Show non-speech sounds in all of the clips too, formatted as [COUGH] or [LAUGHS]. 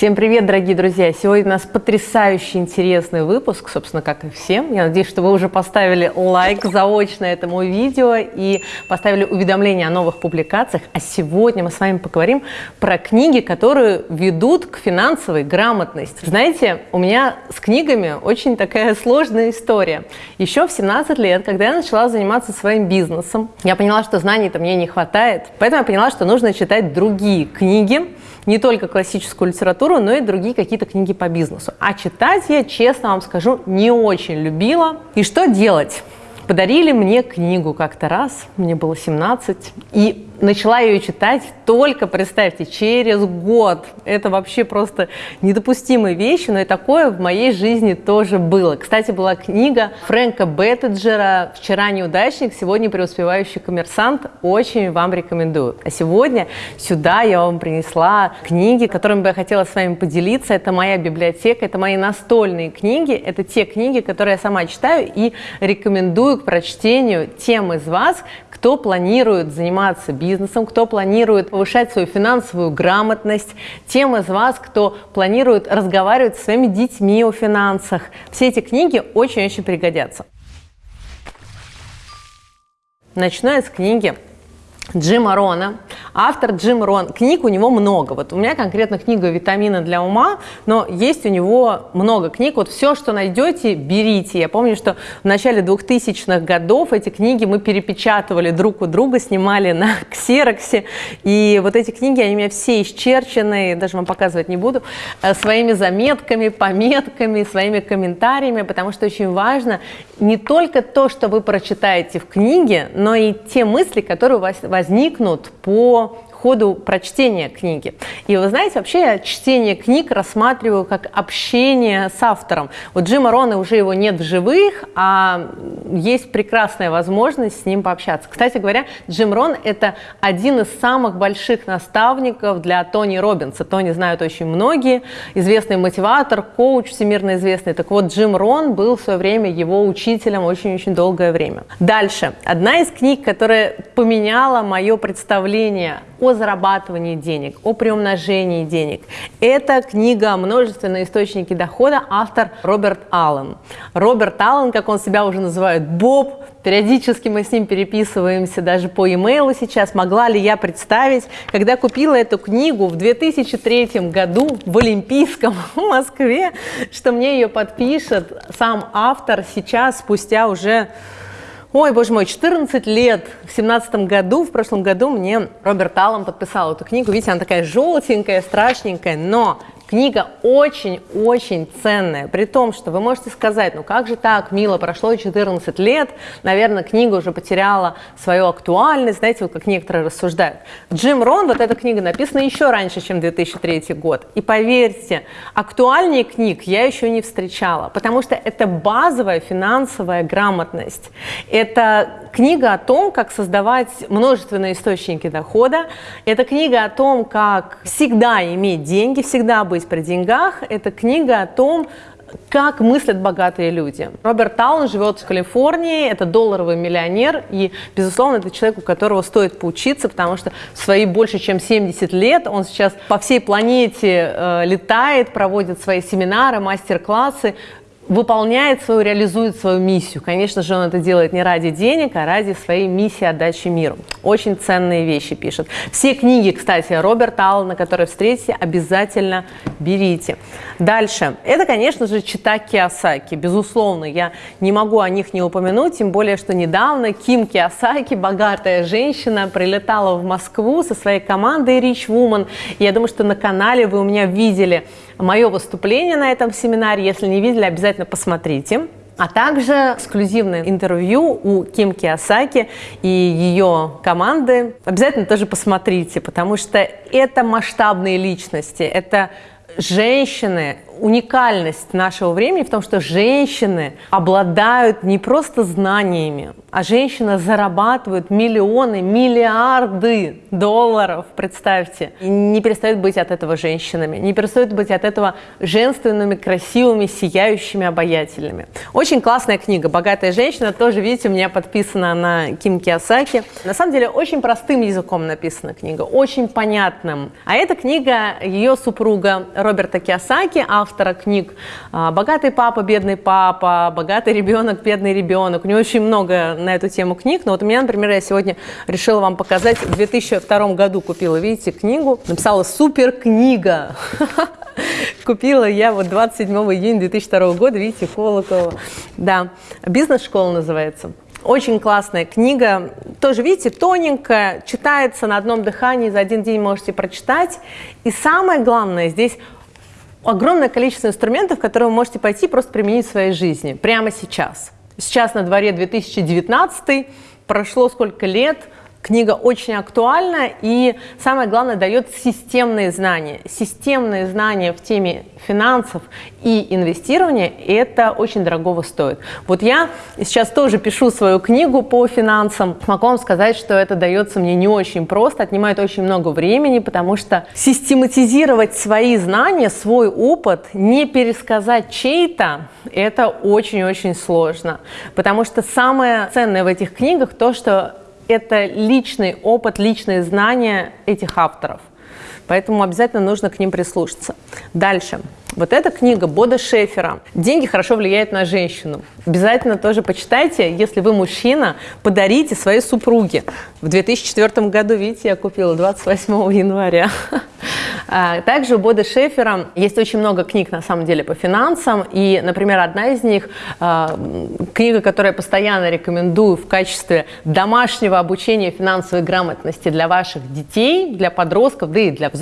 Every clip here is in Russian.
Всем привет, дорогие друзья! Сегодня у нас потрясающий интересный выпуск, собственно, как и всем. Я надеюсь, что вы уже поставили лайк заочно этому видео и поставили уведомления о новых публикациях. А сегодня мы с вами поговорим про книги, которые ведут к финансовой грамотности. Знаете, у меня с книгами очень такая сложная история. Еще в 17 лет, когда я начала заниматься своим бизнесом, я поняла, что знаний-то мне не хватает, поэтому я поняла, что нужно читать другие книги, не только классическую литературу, но и другие какие-то книги по бизнесу. А читать я, честно вам скажу, не очень любила. И что делать? Подарили мне книгу как-то раз, мне было 17, и начала ее читать только, представьте, через год. Это вообще просто недопустимые вещи, но и такое в моей жизни тоже было. Кстати, была книга Фрэнка Беттеджера «Вчера неудачник, сегодня преуспевающий коммерсант». Очень вам рекомендую. А сегодня сюда я вам принесла книги, которыми бы я хотела с вами поделиться. Это моя библиотека, это мои настольные книги, это те книги, которые я сама читаю и рекомендую к прочтению тем из вас, кто планирует заниматься бизнесом, кто планирует повышать свою финансовую грамотность, тем из вас, кто планирует разговаривать с своими детьми о финансах. Все эти книги очень-очень пригодятся. Начну я с книги Джима Рона. Автор Джим Рон. Книг у него много. Вот у меня конкретно книга «Витамины для ума», но есть у него много книг. Вот все, что найдете, берите. Я помню, что в начале 2000-х годов эти книги мы перепечатывали друг у друга, снимали на [LAUGHS] ксероксе. И вот эти книги, они у меня все исчерчены, даже вам показывать не буду, э, своими заметками, пометками, своими комментариями, потому что очень важно не только то, что вы прочитаете в книге, но и те мысли, которые у вас возникнут по ходу прочтения книги. И вы знаете, вообще я чтение книг рассматриваю как общение с автором. Вот Джима Рона уже его нет в живых, а есть прекрасная возможность с ним пообщаться. Кстати говоря, Джим Рон – это один из самых больших наставников для Тони Робинса. Тони знают очень многие. Известный мотиватор, коуч всемирно известный. Так вот, Джим Рон был в свое время его учителем очень-очень долгое время. Дальше. Одна из книг, которая поменяла мое представление о зарабатывании денег, о приумножении денег. Это книга «Множественные источники дохода», автор Роберт Аллен. Роберт Аллен, как он себя уже называет, Боб, периодически мы с ним переписываемся даже по имейлу сейчас. Могла ли я представить, когда купила эту книгу в 2003 году в Олимпийском [LAUGHS] в Москве, что мне ее подпишет сам автор сейчас, спустя уже Ой, боже мой, 14 лет. В семнадцатом году, в прошлом году мне Роберт Аллом подписал эту книгу. Видите, она такая желтенькая, страшненькая, но Книга очень-очень ценная, при том, что вы можете сказать, ну как же так, мило, прошло 14 лет, наверное, книга уже потеряла свою актуальность, знаете, вот как некоторые рассуждают. Джим Рон, вот эта книга написана еще раньше, чем 2003 год, и поверьте, актуальнее книг я еще не встречала, потому что это базовая финансовая грамотность, это книга о том, как создавать множественные источники дохода, это книга о том, как всегда иметь деньги, всегда быть при деньгах. Это книга о том, как мыслят богатые люди. Роберт Таун живет в Калифорнии, это долларовый миллионер, и, безусловно, это человек, у которого стоит поучиться, потому что в свои больше чем 70 лет он сейчас по всей планете э, летает, проводит свои семинары, мастер-классы, выполняет свою, реализует свою миссию. Конечно же, он это делает не ради денег, а ради своей миссии отдачи миру. Очень ценные вещи пишет. Все книги, кстати, Роберта Аллана, которые встретите, обязательно берите. Дальше. Это, конечно же, чита Киосаки. Безусловно, я не могу о них не упомянуть, тем более, что недавно Ким Киосаки, богатая женщина, прилетала в Москву со своей командой Rich Woman. Я думаю, что на канале вы у меня видели мое выступление на этом семинаре. Если не видели, обязательно посмотрите. А также эксклюзивное интервью у Ким Киосаки и ее команды. Обязательно тоже посмотрите, потому что это масштабные личности, это женщины, уникальность нашего времени в том, что женщины обладают не просто знаниями, а женщины зарабатывают миллионы, миллиарды долларов, представьте. И не перестают быть от этого женщинами, не перестают быть от этого женственными, красивыми, сияющими, обаятельными. Очень классная книга «Богатая женщина». Тоже, видите, у меня подписана на Ким Киосаки. На самом деле, очень простым языком написана книга, очень понятным. А эта книга ее супруга Роберта Киосаки, автора книг «Богатый папа, бедный папа», «Богатый ребенок, бедный ребенок». У него очень много на эту тему книг. Но вот у меня, например, я сегодня решила вам показать. В 2002 году купила, видите, книгу. Написала «Супер книга». [LAUGHS] Купила я вот 27 июня 2002 года, видите, Колокова. Да, «Бизнес-школа» называется. Очень классная книга, тоже, видите, тоненькая, читается на одном дыхании, за один день можете прочитать. И самое главное, здесь огромное количество инструментов, которые вы можете пойти просто применить в своей жизни прямо сейчас. Сейчас на дворе 2019, прошло сколько лет – Книга очень актуальна и, самое главное, дает системные знания. Системные знания в теме финансов и инвестирования – это очень дорогого стоит. Вот я сейчас тоже пишу свою книгу по финансам. Могу вам сказать, что это дается мне не очень просто, отнимает очень много времени, потому что систематизировать свои знания, свой опыт, не пересказать чей-то – это очень-очень сложно. Потому что самое ценное в этих книгах то, что это личный опыт, личные знания этих авторов. Поэтому обязательно нужно к ним прислушаться. Дальше. Вот эта книга Бода Шефера «Деньги хорошо влияют на женщину». Обязательно тоже почитайте. Если вы мужчина, подарите своей супруге. В 2004 году, видите, я купила 28 января. [LAUGHS] А, также у Бода Шефера есть очень много книг, на самом деле, по финансам. И, например, одна из них, а, книга, которую я постоянно рекомендую в качестве домашнего обучения финансовой грамотности для ваших детей, для подростков, да и для взрослых,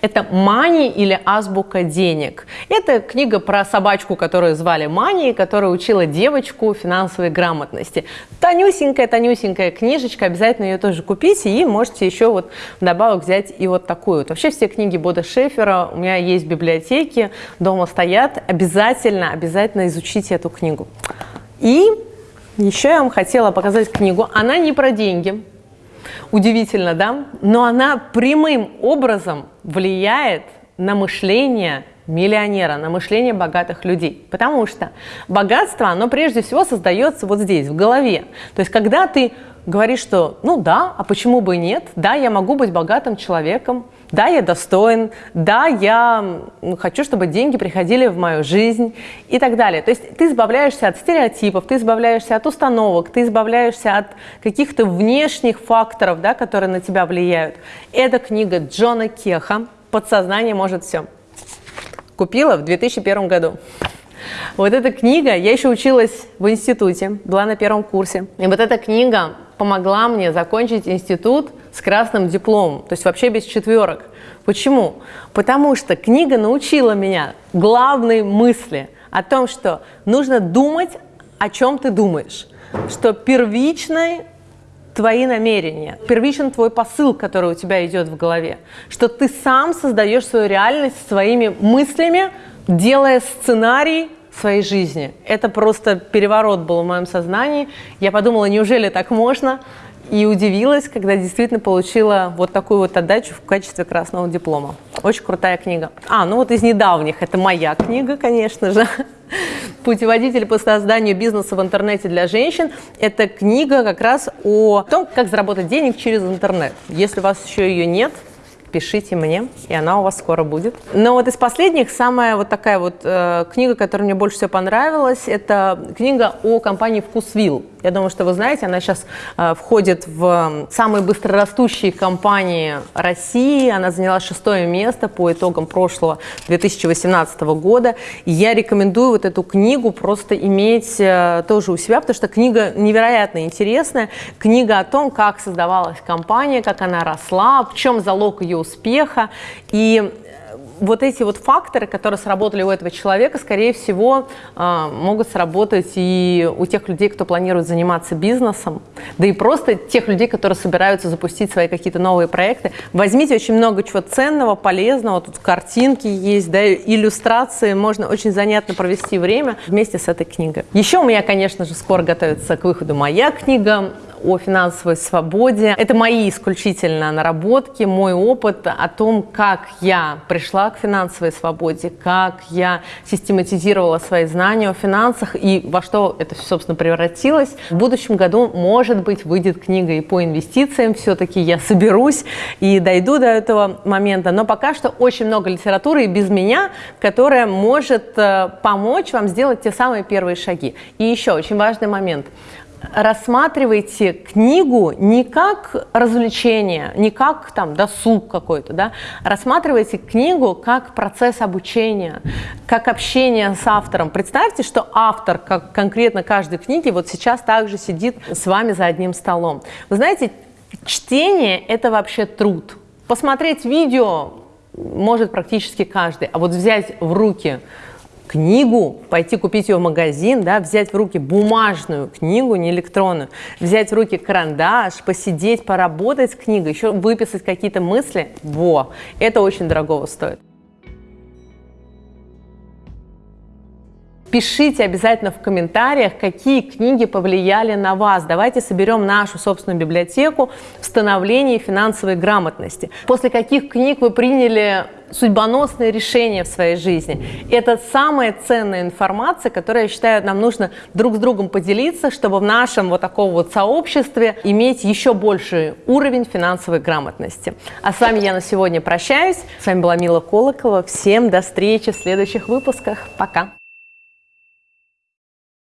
это «Мани» или «Азбука денег». Это книга про собачку, которую звали Мани, которая учила девочку финансовой грамотности. Тонюсенькая-тонюсенькая книжечка, обязательно ее тоже купите, и можете еще вот добавок взять и вот такую. Вообще все книги Бода Шефера у меня есть в библиотеке, дома стоят. Обязательно, обязательно изучите эту книгу. И еще я вам хотела показать книгу. Она не про деньги, Удивительно, да? Но она прямым образом влияет на мышление миллионера, на мышление богатых людей. Потому что богатство, оно прежде всего создается вот здесь, в голове. То есть, когда ты говоришь, что ну да, а почему бы нет, да, я могу быть богатым человеком, да, я достоин, да, я хочу, чтобы деньги приходили в мою жизнь и так далее. То есть ты избавляешься от стереотипов, ты избавляешься от установок, ты избавляешься от каких-то внешних факторов, да, которые на тебя влияют. Это книга Джона Кеха «Подсознание может все». Купила в 2001 году. Вот эта книга, я еще училась в институте, была на первом курсе. И вот эта книга помогла мне закончить институт с красным дипломом, то есть вообще без четверок. Почему? Потому что книга научила меня главной мысли о том, что нужно думать, о чем ты думаешь, что первичной твои намерения, первичен твой посыл, который у тебя идет в голове, что ты сам создаешь свою реальность своими мыслями, делая сценарий своей жизни. Это просто переворот был в моем сознании. Я подумала, неужели так можно? И удивилась, когда действительно получила вот такую вот отдачу в качестве красного диплома. Очень крутая книга. А, ну вот из недавних, это моя книга, конечно же. [LAUGHS] «Путеводитель по созданию бизнеса в интернете для женщин». Это книга как раз о том, как заработать денег через интернет. Если у вас еще ее нет, пишите мне, и она у вас скоро будет. Но вот из последних самая вот такая вот э, книга, которая мне больше всего понравилась, это книга о компании «Вкусвилл». Я думаю, что вы знаете, она сейчас э, входит в самые быстрорастущие компании России. Она заняла шестое место по итогам прошлого 2018 года. И я рекомендую вот эту книгу просто иметь э, тоже у себя, потому что книга невероятно интересная. Книга о том, как создавалась компания, как она росла, в чем залог ее успеха. И вот эти вот факторы, которые сработали у этого человека, скорее всего, а, могут сработать и у тех людей, кто планирует заниматься бизнесом, да и просто тех людей, которые собираются запустить свои какие-то новые проекты. Возьмите очень много чего ценного, полезного, тут картинки есть, да, иллюстрации, можно очень занятно провести время вместе с этой книгой. Еще у меня, конечно же, скоро готовится к выходу моя книга о финансовой свободе. Это мои исключительно наработки, мой опыт о том, как я пришла к финансовой свободе, как я систематизировала свои знания о финансах и во что это, собственно, превратилось. В будущем году, может быть, выйдет книга и по инвестициям. Все-таки я соберусь и дойду до этого момента. Но пока что очень много литературы и без меня, которая может э, помочь вам сделать те самые первые шаги. И еще очень важный момент – рассматривайте книгу не как развлечение, не как там досуг какой-то, да, рассматривайте книгу как процесс обучения, как общение с автором. Представьте, что автор, как конкретно каждой книги, вот сейчас также сидит с вами за одним столом. Вы знаете, чтение – это вообще труд. Посмотреть видео может практически каждый, а вот взять в руки книгу, пойти купить ее в магазин, да, взять в руки бумажную книгу, не электронную, взять в руки карандаш, посидеть, поработать с книгой, еще выписать какие-то мысли, во, это очень дорогого стоит. Пишите обязательно в комментариях, какие книги повлияли на вас. Давайте соберем нашу собственную библиотеку в становлении финансовой грамотности. После каких книг вы приняли судьбоносные решения в своей жизни. Это самая ценная информация, которая, я считаю, нам нужно друг с другом поделиться, чтобы в нашем вот таком вот сообществе иметь еще больший уровень финансовой грамотности. А с вами я на сегодня прощаюсь. С вами была Мила Колокова. Всем до встречи в следующих выпусках. Пока!